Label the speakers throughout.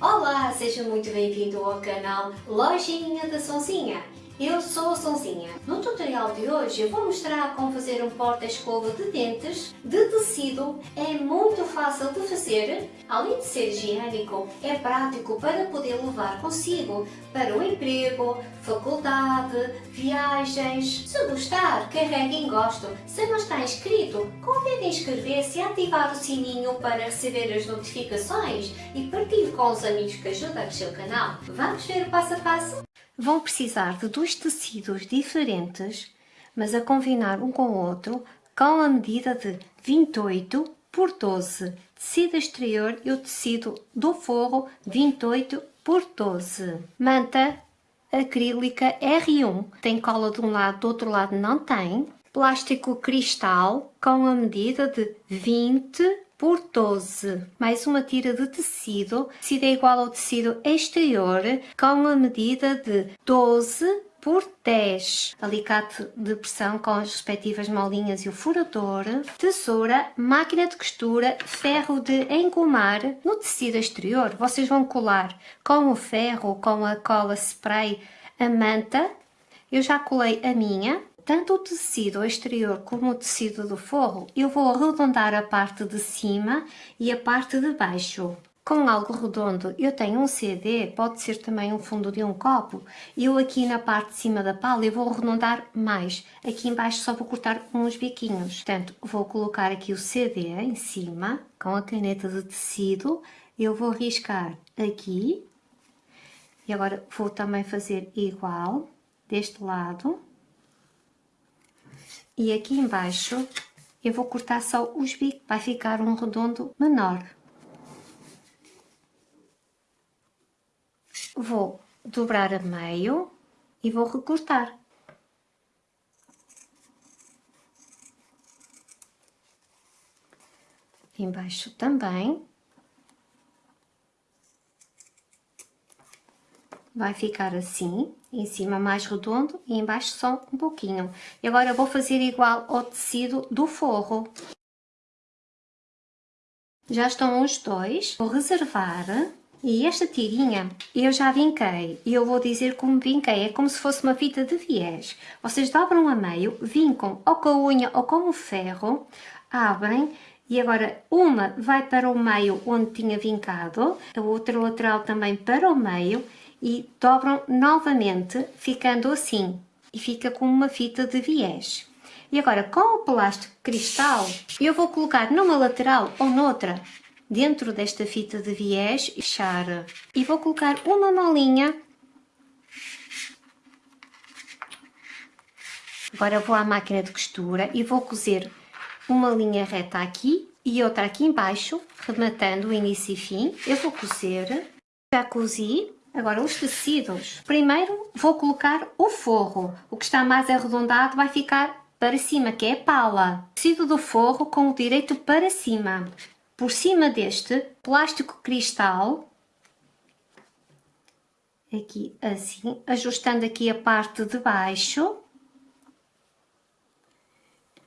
Speaker 1: Olá, seja muito bem-vindo ao canal Lojinha da Sonzinha. Eu sou a Sonzinha. No tutorial de hoje eu vou mostrar como fazer um porta-escova de dentes de tecido. É muito fácil de fazer, além de ser higiênico, é prático para poder levar consigo para o emprego, faculdade, viagens. Se gostar, carregue em gosto. Se não está inscrito, convide em inscrever-se e ativar o sininho para receber as notificações e partilhe com os amigos que ajudam o seu canal. Vamos ver o passo a passo? Vão precisar de dois tecidos diferentes, mas a combinar um com o outro, com a medida de 28 por 12, tecido exterior e o tecido do forro 28 por 12. Manta acrílica R1, tem cola de um lado, do outro lado não tem. Plástico cristal com a medida de 20 por 12. Mais uma tira de tecido, tecido é igual ao tecido exterior, com a medida de 12 por 10. Alicate de pressão com as respectivas molinhas e o furador. Tesoura, máquina de costura, ferro de engomar no tecido exterior. Vocês vão colar com o ferro, com a cola spray, a manta. Eu já colei a minha, tanto o tecido exterior como o tecido do forro, eu vou arredondar a parte de cima e a parte de baixo. Com algo redondo, eu tenho um CD, pode ser também um fundo de um copo. Eu aqui na parte de cima da pala, eu vou arredondar mais. Aqui embaixo só vou cortar uns biquinhos. Portanto, vou colocar aqui o CD em cima, com a caneta de tecido. Eu vou riscar aqui. E agora vou também fazer igual, deste lado. E aqui embaixo eu vou cortar só os bicos, vai ficar um redondo menor. Vou dobrar a meio e vou recortar. Embaixo também. Vai ficar assim, em cima mais redondo e embaixo só um pouquinho. E agora vou fazer igual ao tecido do forro. Já estão os dois, vou reservar e esta tirinha eu já vinquei e eu vou dizer como vinquei, é como se fosse uma fita de viés. Vocês dobram a meio, vincam ou com a unha ou com o ferro, abrem e agora uma vai para o meio onde tinha vincado, a outra lateral também para o meio e dobram novamente, ficando assim, e fica com uma fita de viés. E agora, com o plástico cristal, eu vou colocar numa lateral ou noutra, dentro desta fita de viés, fechar. E vou colocar uma molinha. Agora vou à máquina de costura e vou cozer uma linha reta aqui e outra aqui embaixo, rematando o início e fim. Eu vou cozer, já cozi, Agora, os tecidos. Primeiro vou colocar o forro. O que está mais arredondado vai ficar para cima, que é a pala. Tecido do forro com o direito para cima. Por cima deste plástico cristal, aqui assim, ajustando aqui a parte de baixo.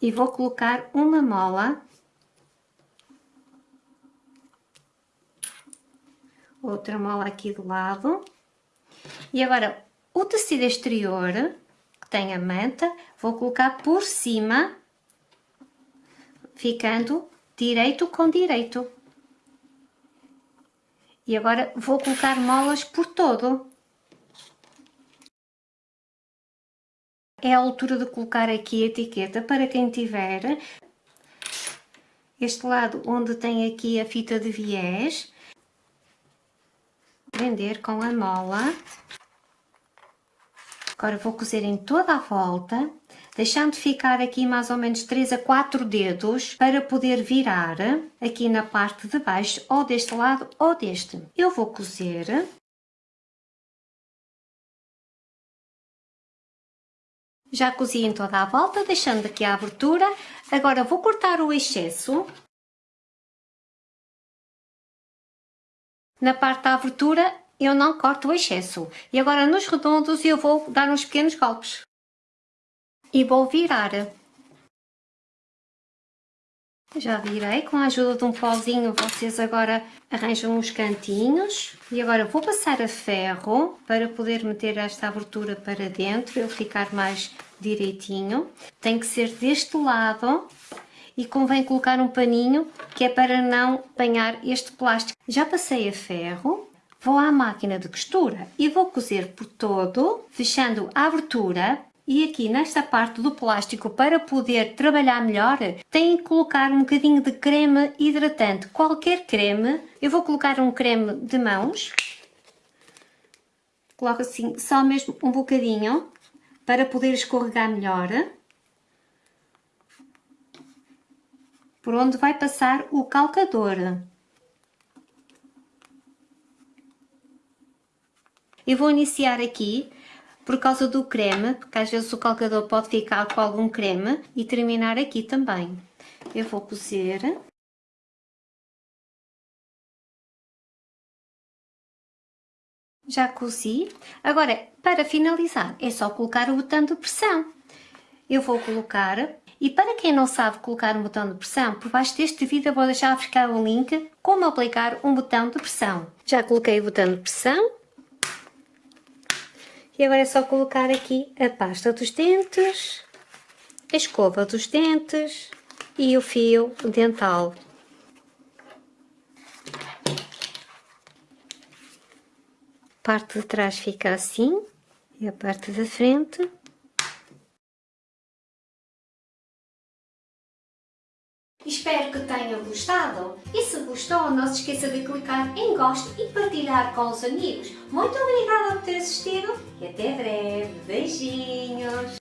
Speaker 1: E vou colocar uma mola outra mola aqui do lado. E agora, o tecido exterior, que tem a manta, vou colocar por cima, ficando direito com direito. E agora vou colocar molas por todo. É a altura de colocar aqui a etiqueta para quem tiver. Este lado onde tem aqui a fita de viés, prender com a mola. Agora vou cozer em toda a volta, deixando ficar aqui mais ou menos 3 a 4 dedos para poder virar aqui na parte de baixo, ou deste lado ou deste. Eu vou cozer. Já cozi em toda a volta, deixando aqui a abertura. Agora vou cortar o excesso na parte da abertura eu não corto o excesso. E agora nos redondos eu vou dar uns pequenos golpes. E vou virar. Já virei, com a ajuda de um pauzinho vocês agora arranjam os cantinhos. E agora vou passar a ferro para poder meter esta abertura para dentro, ele ficar mais direitinho. Tem que ser deste lado e convém colocar um paninho que é para não apanhar este plástico. Já passei a ferro, vou à máquina de costura e vou cozer por todo, fechando a abertura e aqui nesta parte do plástico, para poder trabalhar melhor, tem que colocar um bocadinho de creme hidratante. Qualquer creme, eu vou colocar um creme de mãos. Coloco assim só mesmo um bocadinho, para poder escorregar melhor. Por onde vai passar o calcador. Eu vou iniciar aqui por causa do creme, porque às vezes o calcador pode ficar com algum creme e terminar aqui também. Eu vou cozer. Já cozi. Agora, para finalizar, é só colocar o botão de pressão. Eu vou colocar, e para quem não sabe colocar um botão de pressão, por baixo deste vídeo vou deixar ficar o link como aplicar um botão de pressão. Já coloquei o botão de pressão, e agora é só colocar aqui a pasta dos dentes, a escova dos dentes e o fio dental. A parte de trás fica assim e a parte da frente Espero que tenham gostado e se gostou não se esqueça de clicar em gosto e partilhar com os amigos. Muito obrigada por ter assistido e até breve. Beijinhos!